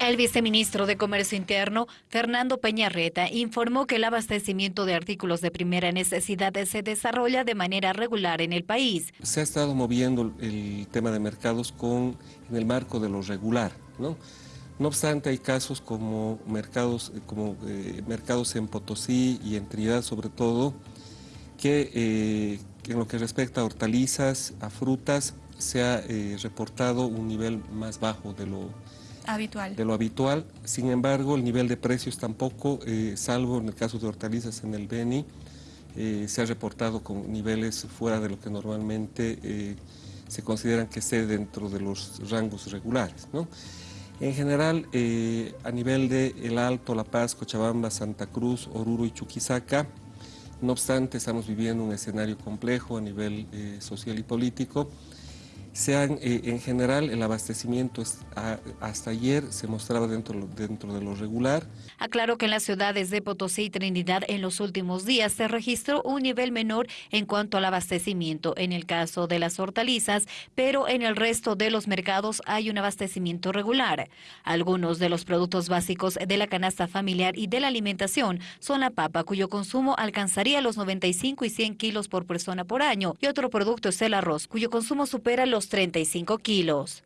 El viceministro de Comercio Interno, Fernando Peñarreta, informó que el abastecimiento de artículos de primera necesidad se desarrolla de manera regular en el país. Se ha estado moviendo el tema de mercados con, en el marco de lo regular, ¿no? No obstante, hay casos como mercados, como, eh, mercados en Potosí y en Trinidad sobre todo, que eh, en lo que respecta a hortalizas, a frutas, se ha eh, reportado un nivel más bajo de lo De lo habitual. Sin embargo, el nivel de precios tampoco, eh, salvo en el caso de hortalizas en el Beni, eh, se ha reportado con niveles fuera de lo que normalmente eh, se consideran que esté dentro de los rangos regulares. En general, a nivel de El Alto, La Paz, Cochabamba, Santa Cruz, Oruro y Chuquisaca, no obstante, estamos viviendo un escenario complejo a nivel social y político, sean eh, en general el abastecimiento hasta ayer se mostraba dentro, dentro de lo regular. Aclaro que en las ciudades de Potosí y Trinidad en los últimos días se registró un nivel menor en cuanto al abastecimiento en el caso de las hortalizas, pero en el resto de los mercados hay un abastecimiento regular. Algunos de los productos básicos de la canasta familiar y de la alimentación son la papa, cuyo consumo alcanzaría los 95 y 100 kilos por persona por año, y otro producto es el arroz, cuyo consumo supera los 35 kilos.